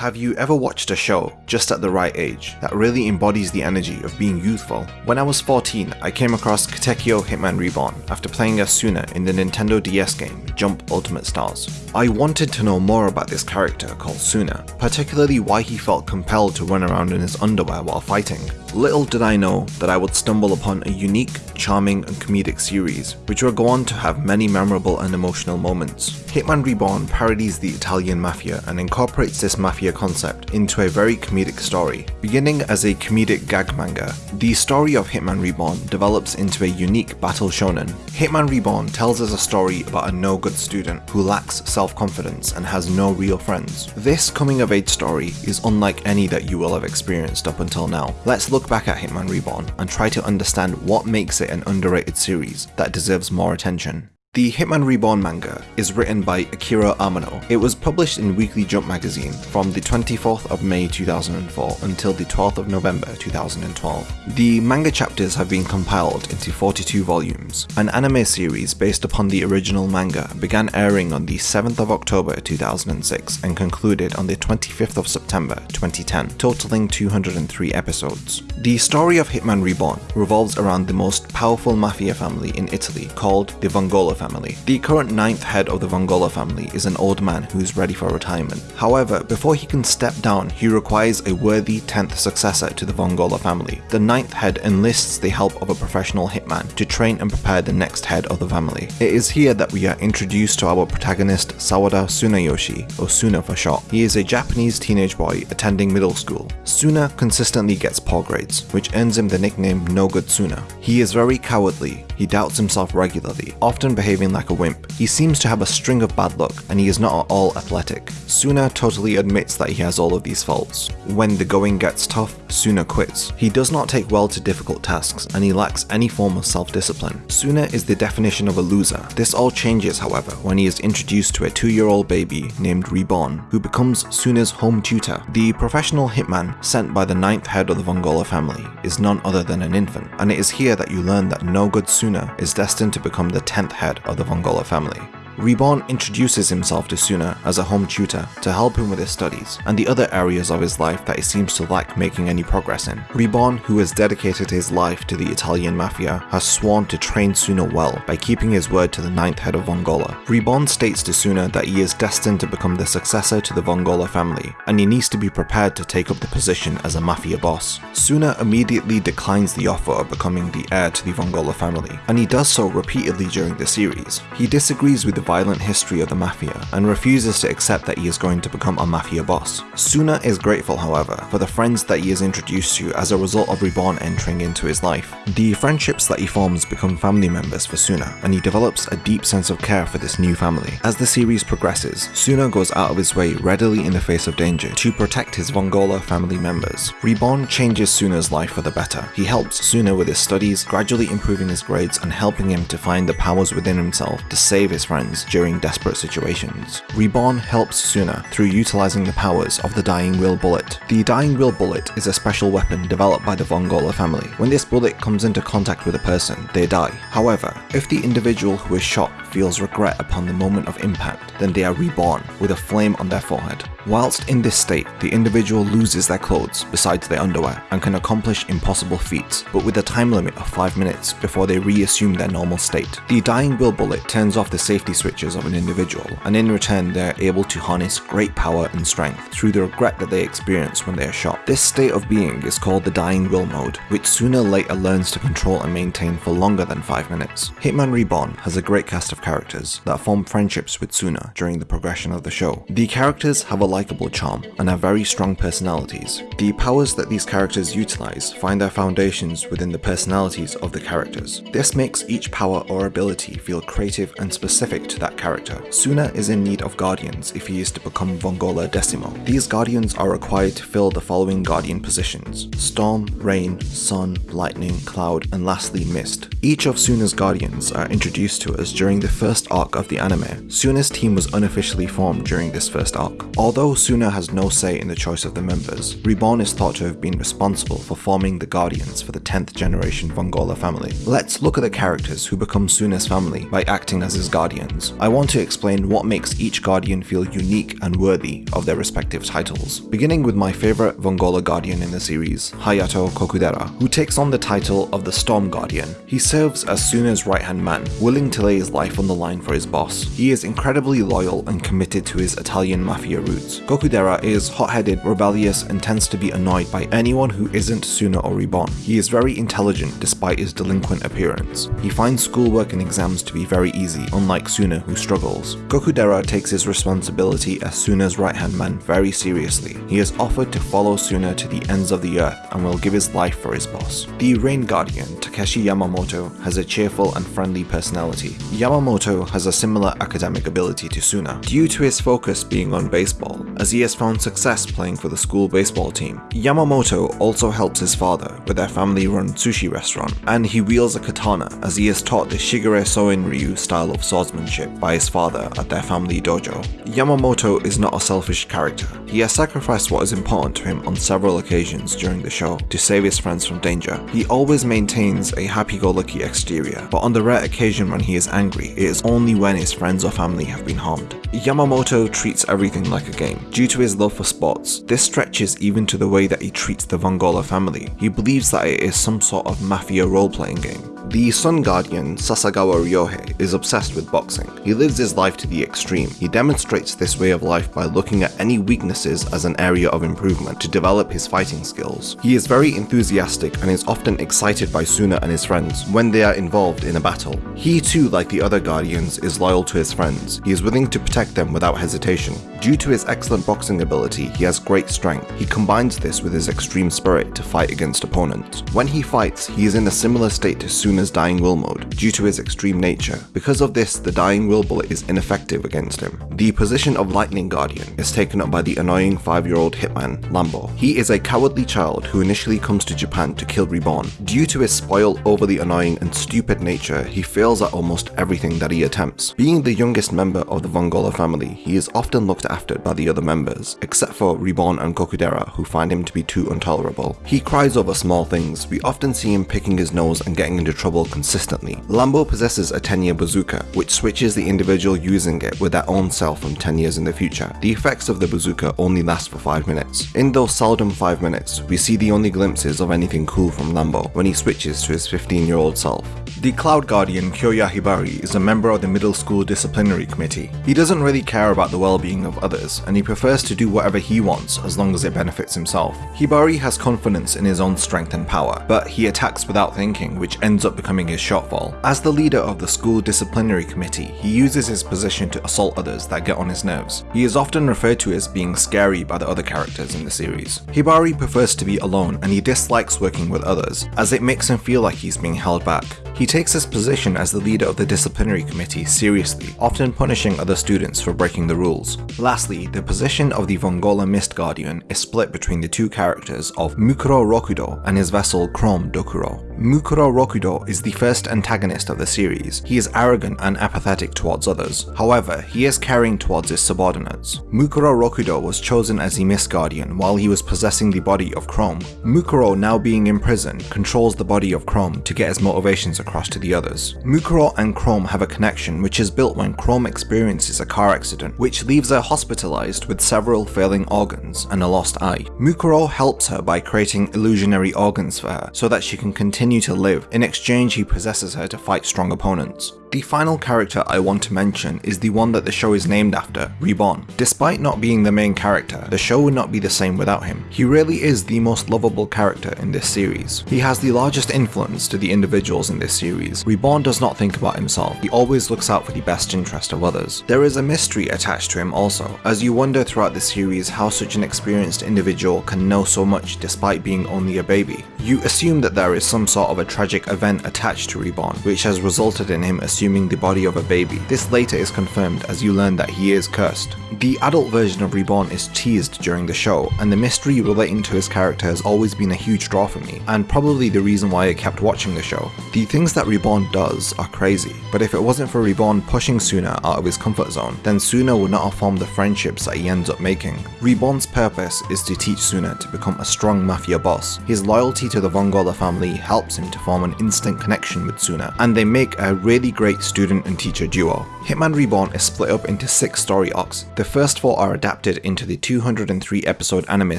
Have you ever watched a show just at the right age that really embodies the energy of being youthful? When I was 14, I came across Katekyo Hitman Reborn after playing as Tsuna in the Nintendo DS game Jump Ultimate Stars. I wanted to know more about this character called Tsuna, particularly why he felt compelled to run around in his underwear while fighting. Little did I know that I would stumble upon a unique, charming and comedic series, which would go on to have many memorable and emotional moments. Hitman Reborn parodies the Italian mafia and incorporates this mafia concept into a very comedic story. Beginning as a comedic gag manga, the story of Hitman Reborn develops into a unique battle shonen. Hitman Reborn tells us a story about a no-good student who lacks self-confidence and has no real friends. This coming-of-age story is unlike any that you will have experienced up until now. Let's look back at Hitman Reborn and try to understand what makes it an underrated series that deserves more attention. The Hitman Reborn manga is written by Akira Amano. It was published in Weekly Jump magazine from the 24th of May 2004 until the 12th of November 2012. The manga chapters have been compiled into 42 volumes. An anime series based upon the original manga began airing on the 7th of October 2006 and concluded on the 25th of September 2010, totaling 203 episodes. The story of Hitman Reborn revolves around the most powerful mafia family in Italy called the Vongola family. The current ninth head of the Vongola family is an old man who is ready for retirement. However, before he can step down, he requires a worthy 10th successor to the Vongola family. The ninth head enlists the help of a professional hitman to train and prepare the next head of the family. It is here that we are introduced to our protagonist Sawada Tsunayoshi, or Tsuna for short. He is a Japanese teenage boy attending middle school. Tsuna consistently gets poor grades, which earns him the nickname No Good Tsuna. He is very cowardly, he doubts himself regularly, often behaving like a wimp. He seems to have a string of bad luck, and he is not at all athletic. Tsuna totally admits that he has all of these faults. When the going gets tough, Tsuna quits. He does not take well to difficult tasks, and he lacks any form of self-discipline. Tsuna is the definition of a loser. This all changes, however, when he is introduced to a two-year-old baby named Reborn, who becomes Tsuna's home tutor. The professional hitman sent by the ninth head of the Vongola family is none other than an infant, and it is here that you learn that no good Tsuna is destined to become the 10th head of the Vongola family. Reborn introduces himself to Tsuna as a home tutor to help him with his studies and the other areas of his life that he seems to lack making any progress in. Reborn, who has dedicated his life to the Italian mafia, has sworn to train Tsuna well by keeping his word to the ninth head of Vongola. Reborn states to Tsuna that he is destined to become the successor to the Vongola family, and he needs to be prepared to take up the position as a mafia boss. Tsuna immediately declines the offer of becoming the heir to the Vongola family, and he does so repeatedly during the series. He disagrees with the violent history of the mafia and refuses to accept that he is going to become a mafia boss. Tsuna is grateful, however, for the friends that he is introduced to as a result of Reborn entering into his life. The friendships that he forms become family members for Tsuna, and he develops a deep sense of care for this new family. As the series progresses, Tsuna goes out of his way readily in the face of danger to protect his Vongola family members. Reborn changes Tsuna's life for the better. He helps Tsuna with his studies, gradually improving his grades and helping him to find the powers within himself to save his friends during desperate situations. Reborn helps Tsuna through utilizing the powers of the Dying Will Bullet. The Dying Will Bullet is a special weapon developed by the Vongola family. When this bullet comes into contact with a person, they die. However, if the individual who is shot feels regret upon the moment of impact, then they are reborn with a flame on their forehead. Whilst in this state, the individual loses their clothes besides their underwear and can accomplish impossible feats, but with a time limit of 5 minutes before they reassume their normal state. The Dying Will Bullet turns off the safety switches of an individual, and in return they are able to harness great power and strength through the regret that they experience when they are shot. This state of being is called the Dying Will mode, which sooner or later learns to control and maintain for longer than 5 minutes. Hitman Reborn has a great cast of characters that form friendships with Tsuna during the progression of the show. The characters have a likable charm and have very strong personalities. The powers that these characters utilize find their foundations within the personalities of the characters. This makes each power or ability feel creative and specific to that character. Tsuna is in need of guardians if he is to become Vongola Decimo. These guardians are required to fill the following guardian positions. Storm, Rain, Sun, Lightning, Cloud, and lastly Mist. Each of Tsuna's guardians are introduced to us during the first arc of the anime, Tsuna's team was unofficially formed during this first arc. Although Tsuna has no say in the choice of the members, Reborn is thought to have been responsible for forming the Guardians for the 10th generation Vongola family. Let's look at the characters who become Tsuna's family by acting as his guardians. I want to explain what makes each guardian feel unique and worthy of their respective titles. Beginning with my favorite Vongola guardian in the series, Hayato Kokudera, who takes on the title of the Storm Guardian. He serves as Tsuna's right-hand man, willing to lay his life on the line for his boss. He is incredibly loyal and committed to his Italian mafia roots. Kokudera is hot-headed, rebellious, and tends to be annoyed by anyone who isn't Tsuna or Reborn. He is very intelligent despite his delinquent appearance. He finds schoolwork and exams to be very easy, unlike Tsuna who struggles. Kokudera takes his responsibility as Tsuna's right-hand man very seriously. He has offered to follow Tsuna to the ends of the earth and will give his life for his boss. The Rain Guardian, Takeshi Yamamoto, has a cheerful and friendly personality. Yamamoto has a similar academic ability to Tsuna, due to his focus being on baseball, as he has found success playing for the school baseball team. Yamamoto also helps his father with their family-run sushi restaurant, and he wields a katana as he is taught the Shigure Soen Ryu style of swordsmanship by his father at their family dojo. Yamamoto is not a selfish character. He has sacrificed what is important to him on several occasions during the show to save his friends from danger. He always maintains a happy-go-lucky exterior, but on the rare occasion when he is angry, it is only when his friends or family have been harmed. Yamamoto treats everything like a game. Due to his love for sports, this stretches even to the way that he treats the Vongola family. He believes that it is some sort of mafia role-playing game. The Sun Guardian, Sasagawa Ryohei, is obsessed with boxing. He lives his life to the extreme. He demonstrates this way of life by looking at any weaknesses as an area of improvement to develop his fighting skills. He is very enthusiastic and is often excited by Tsuna and his friends when they are involved in a battle. He too, like the other Guardians, is loyal to his friends. He is willing to protect them without hesitation. Due to his excellent boxing ability, he has great strength. He combines this with his extreme spirit to fight against opponents. When he fights, he is in a similar state to Tsuna Tsuna's Dying Will mode due to his extreme nature. Because of this, the Dying Will bullet is ineffective against him. The position of Lightning Guardian is taken up by the annoying 5-year-old hitman, Lambo. He is a cowardly child who initially comes to Japan to kill Reborn. Due to his spoiled, overly annoying and stupid nature, he fails at almost everything that he attempts. Being the youngest member of the Vongola family, he is often looked after by the other members, except for Reborn and Kokudera who find him to be too intolerable. He cries over small things, we often see him picking his nose and getting into trouble consistently. Lambo possesses a 10 year bazooka, which switches the individual using it with their own self from 10 years in the future. The effects of the bazooka only last for 5 minutes. In those seldom 5 minutes, we see the only glimpses of anything cool from Lambo when he switches to his 15 year old self. The Cloud Guardian Kyoya Hibari is a member of the middle school disciplinary committee. He doesn't really care about the well-being of others, and he prefers to do whatever he wants as long as it benefits himself. Hibari has confidence in his own strength and power, but he attacks without thinking, which ends up becoming his shortfall. As the leader of the school disciplinary committee, he uses his position to assault others that get on his nerves. He is often referred to as being scary by the other characters in the series. Hibari prefers to be alone and he dislikes working with others, as it makes him feel like he's being held back. He takes his position as the leader of the disciplinary committee seriously, often punishing other students for breaking the rules. Lastly, the position of the Vongola Mist Guardian is split between the two characters of Mukuro Rokudo and his vessel Chrome Dokuro. Mukuro Rokudo is the first antagonist of the series. He is arrogant and apathetic towards others. However, he is caring towards his subordinates. Mukuro Rokudo was chosen as the Mist Guardian while he was possessing the body of Chrome. Mukuro, now being in prison, controls the body of Chrome to get his motivations across to the others. Mukuro and Chrome have a connection which is built when Chrome experiences a car accident, which leaves her hospitalized with several failing organs and a lost eye. Mukuro helps her by creating illusionary organs for her so that she can continue to live. In exchange, he possesses her to fight strong opponents. The final character I want to mention is the one that the show is named after, Reborn. Despite not being the main character, the show would not be the same without him. He really is the most lovable character in this series. He has the largest influence to the individuals in this series. Reborn does not think about himself, he always looks out for the best interest of others. There is a mystery attached to him also, as you wonder throughout the series how such an experienced individual can know so much despite being only a baby. You assume that there is some sort of a tragic event attached to Reborn, which has resulted in him assuming assuming the body of a baby. This later is confirmed as you learn that he is cursed. The adult version of Reborn is teased during the show, and the mystery relating to his character has always been a huge draw for me, and probably the reason why I kept watching the show. The things that Reborn does are crazy, but if it wasn't for Reborn pushing Tsuna out of his comfort zone, then Tsuna would not have formed the friendships that he ends up making. Reborn's purpose is to teach Tsuna to become a strong mafia boss. His loyalty to the Vongola family helps him to form an instant connection with Tsuna, and they make a really great student and teacher duo. Hitman Reborn is split up into six story arcs. The first four are adapted into the 203 episode anime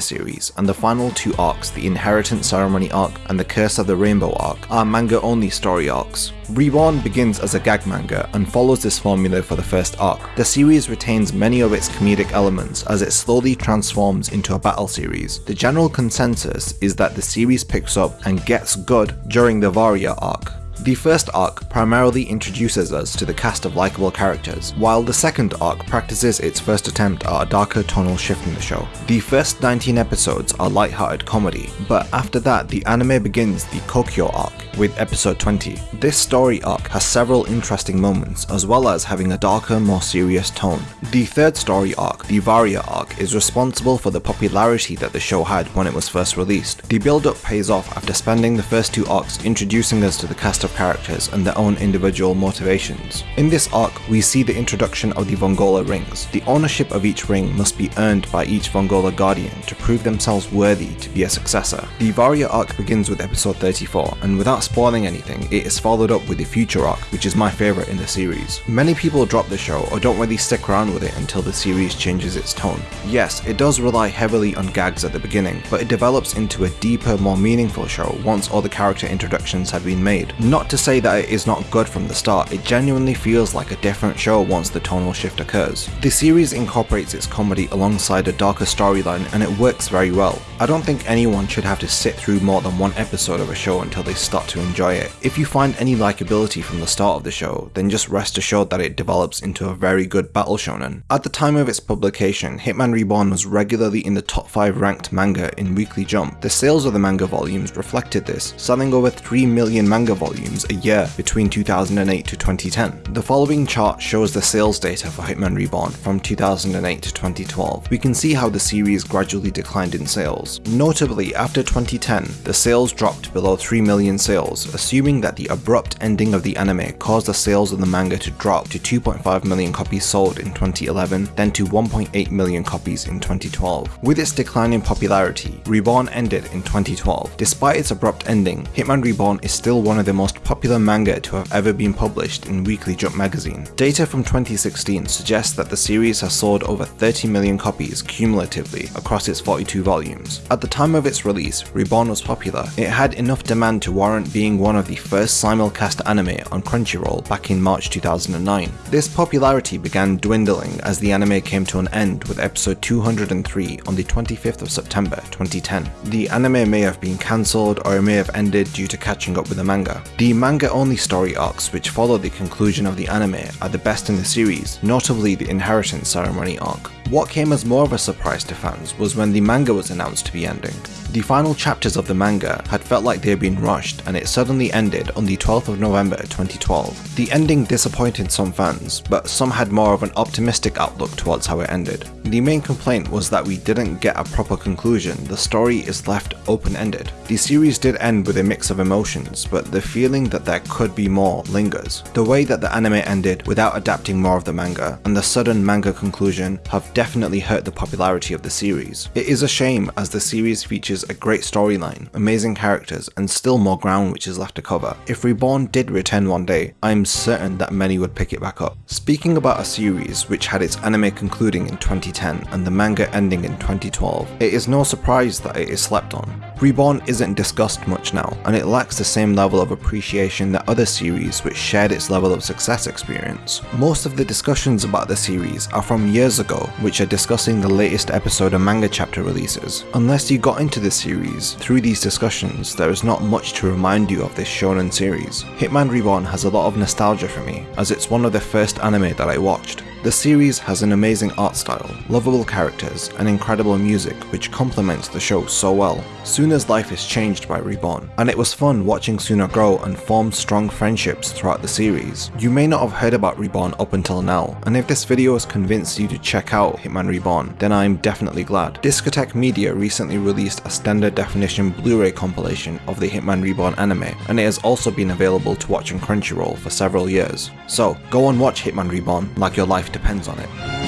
series, and the final two arcs, the Inheritance Ceremony arc and the Curse of the Rainbow arc, are manga only story arcs. Reborn begins as a gag manga and follows this formula for the first arc. The series retains many of its comedic elements as it slowly transforms into a battle series. The general consensus is that the series picks up and gets good during the Varia arc. The first arc primarily introduces us to the cast of likable characters, while the second arc practices its first attempt at a darker tonal shift in the show. The first 19 episodes are light-hearted comedy, but after that the anime begins the Kokuyo arc with episode 20. This story arc has several interesting moments as well as having a darker, more serious tone. The third story arc, the Varia arc, is responsible for the popularity that the show had when it was first released. The build-up pays off after spending the first two arcs introducing us to the cast of characters and their own individual motivations. In this arc, we see the introduction of the Vongola rings. The ownership of each ring must be earned by each Vongola guardian to prove themselves worthy to be a successor. The Varia arc begins with episode 34, and without spoiling anything, it is followed up with the future arc, which is my favourite in the series. Many people drop the show or don't really stick around with it until the series changes its tone. Yes, it does rely heavily on gags at the beginning, but it develops into a deeper, more meaningful show once all the character introductions have been made. Not to say that it is not good from the start, it genuinely feels like a different show once the tonal shift occurs. The series incorporates its comedy alongside a darker storyline and it works very well. I don't think anyone should have to sit through more than one episode of a show until they start to enjoy it. If you find any likability from the start of the show, then just rest assured that it develops into a very good battle shonen. At the time of its publication, Hitman Reborn was regularly in the top 5 ranked manga in Weekly Jump. The sales of the manga volumes reflected this, selling over 3 million manga volumes a year between 2008 to 2010. The following chart shows the sales data for Hitman Reborn from 2008 to 2012. We can see how the series gradually declined in sales. Notably, after 2010, the sales dropped below 3 million sales, assuming that the abrupt ending of the anime caused the sales of the manga to drop to 2.5 million copies sold in 2011, then to 1.8 million copies in 2012. With its decline in popularity, Reborn ended in 2012. Despite its abrupt ending, Hitman Reborn is still one of the most popular manga to have ever been published in Weekly Jump magazine. Data from 2016 suggests that the series has sold over 30 million copies cumulatively across its 42 volumes. At the time of its release, Reborn was popular. It had enough demand to warrant being one of the first simulcast anime on Crunchyroll back in March 2009. This popularity began dwindling as the anime came to an end with episode 203 on the 25th of September 2010. The anime may have been cancelled or it may have ended due to catching up with the manga. The manga only story arcs which follow the conclusion of the anime are the best in the series, notably the Inheritance Ceremony arc. What came as more of a surprise to fans was when the manga was announced be ending. The final chapters of the manga had felt like they had been rushed and it suddenly ended on the 12th of November 2012. The ending disappointed some fans, but some had more of an optimistic outlook towards how it ended. The main complaint was that we didn't get a proper conclusion, the story is left open-ended. The series did end with a mix of emotions, but the feeling that there could be more lingers. The way that the anime ended without adapting more of the manga, and the sudden manga conclusion have definitely hurt the popularity of the series. It is a shame as the series features a great storyline, amazing characters, and still more ground which is left to cover. If Reborn did return one day, I am certain that many would pick it back up. Speaking about a series which had its anime concluding in 2010 and the manga ending in 2012, it is no surprise that it is slept on. Reborn isn't discussed much now, and it lacks the same level of appreciation that other series which shared its level of success experience. Most of the discussions about the series are from years ago, which are discussing the latest episode and manga chapter releases. Unless you got into the series through these discussions, there is not much to remind you of this shonen series. Hitman Reborn has a lot of nostalgia for me, as it's one of the first anime that I watched. The series has an amazing art style, lovable characters, and incredible music which complements the show so well. Tsuna Tsuna's life is changed by Reborn, and it was fun watching Tsuna grow and form strong friendships throughout the series. You may not have heard about Reborn up until now, and if this video has convinced you to check out Hitman Reborn, then I'm definitely glad. Discotek Media recently released a standard definition Blu-ray compilation of the Hitman Reborn anime, and it has also been available to watch on Crunchyroll for several years. So, go and watch Hitman Reborn like your life depends on it.